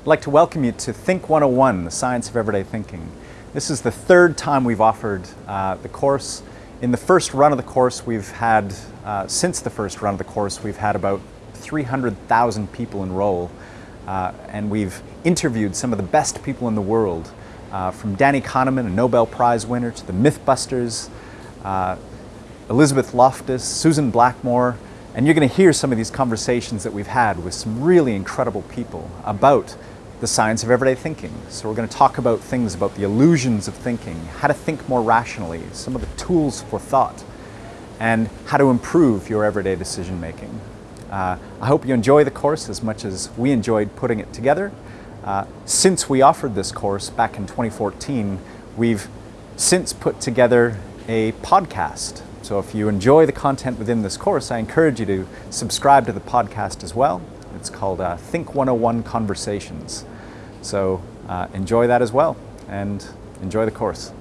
I'd like to welcome you to Think 101, the Science of Everyday Thinking. This is the third time we've offered uh, the course. In the first run of the course, we've had, uh, since the first run of the course, we've had about 300,000 people enroll. Uh, and we've interviewed some of the best people in the world, uh, from Danny Kahneman, a Nobel Prize winner, to the Mythbusters, uh, Elizabeth Loftus, Susan Blackmore, and you're going to hear some of these conversations that we've had with some really incredible people about the science of everyday thinking. So we're going to talk about things about the illusions of thinking, how to think more rationally, some of the tools for thought, and how to improve your everyday decision making. Uh, I hope you enjoy the course as much as we enjoyed putting it together. Uh, since we offered this course back in 2014, we've since put together a podcast so if you enjoy the content within this course, I encourage you to subscribe to the podcast as well. It's called uh, Think 101 Conversations. So uh, enjoy that as well and enjoy the course.